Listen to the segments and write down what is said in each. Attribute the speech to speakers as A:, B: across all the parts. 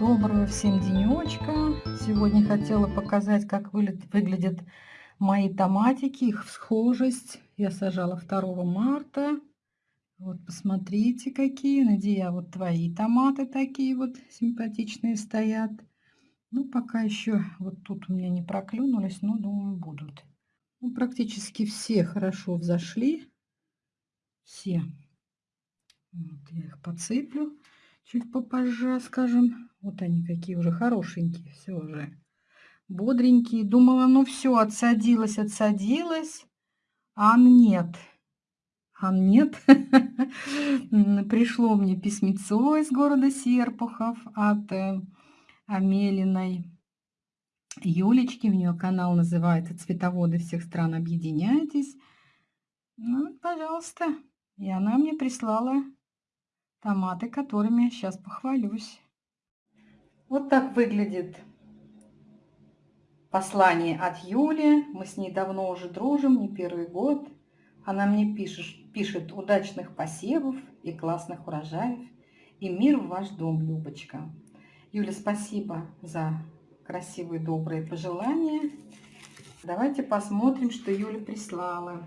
A: Доброго всем денечка. Сегодня хотела показать, как выглядят мои томатики, их схожесть. Я сажала 2 марта. Вот посмотрите, какие. Надея, вот твои томаты такие вот симпатичные стоят. Ну, пока еще вот тут у меня не проклюнулись, но думаю будут. Ну, практически все хорошо взошли. Все. Вот я их подсыплю чуть попозже, скажем. Вот они какие уже хорошенькие, все уже бодренькие. Думала, ну все, отсадилась, отсадилась. А нет. А нет. Пришло мне письмецо из города Серпухов от э, Амелиной Юлечки. У нее канал называется «Цветоводы всех стран, объединяйтесь». Ну, пожалуйста. И она мне прислала томаты, которыми я сейчас похвалюсь. Вот так выглядит послание от Юли. Мы с ней давно уже дружим, не первый год. Она мне пишет, пишет удачных посевов и классных урожаев. И мир в ваш дом, Любочка. Юля, спасибо за красивые, добрые пожелания. Давайте посмотрим, что Юля прислала.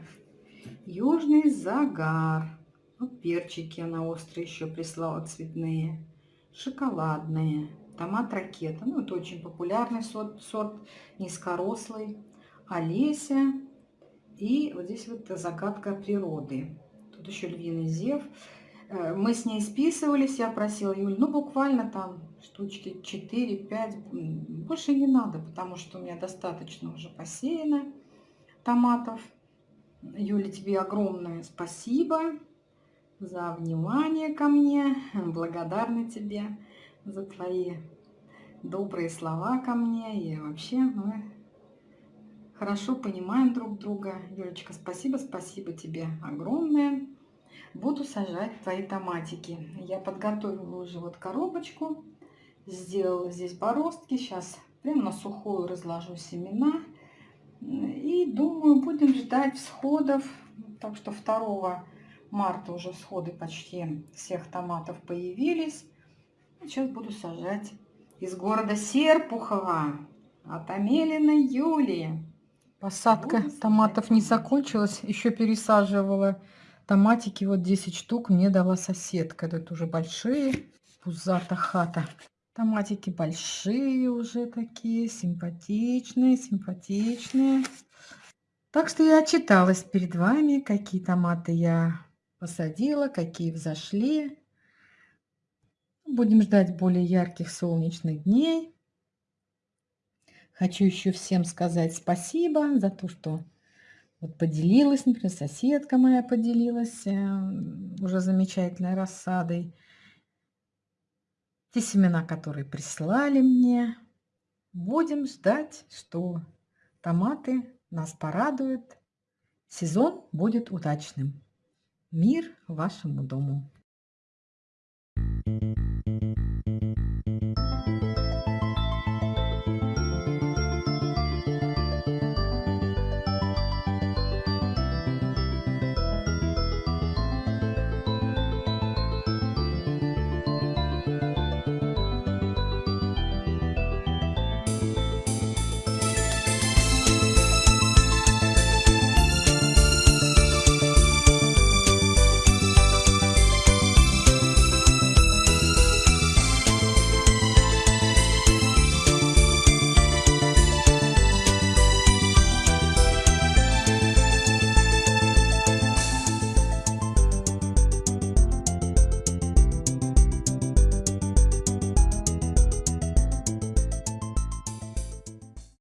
A: Южный загар. Вот перчики она острые еще прислала, цветные. Шоколадные. Томат ракета. Ну, это очень популярный сорт, сорт низкорослый. Олеся. И вот здесь вот загадка природы. Тут еще львиный зев. Э, мы с ней списывались, я просила Юль, ну буквально там штучки 4-5, больше не надо, потому что у меня достаточно уже посеяно томатов. Юля, тебе огромное спасибо за внимание ко мне, благодарна тебе за твои добрые слова ко мне. И вообще мы хорошо понимаем друг друга. Юлечка, спасибо, спасибо тебе огромное. Буду сажать твои томатики. Я подготовила уже вот коробочку. Сделала здесь бороздки. Сейчас прямо на сухую разложу семена. И думаю, будем ждать всходов. Так что 2 марта уже всходы почти всех томатов появились. Сейчас буду сажать из города Серпухова от Амелиной Юлии. Посадка томатов не закончилась, еще пересаживала томатики, вот 10 штук мне дала соседка. Это уже большие, пузата хата. Томатики большие уже такие, симпатичные, симпатичные. Так что я отчиталась перед вами, какие томаты я посадила, какие взошли. Будем ждать более ярких солнечных дней. Хочу еще всем сказать спасибо за то, что вот поделилась, например, соседка моя поделилась э, уже замечательной рассадой. Те семена, которые прислали мне. Будем ждать, что томаты нас порадуют. Сезон будет удачным. Мир вашему дому!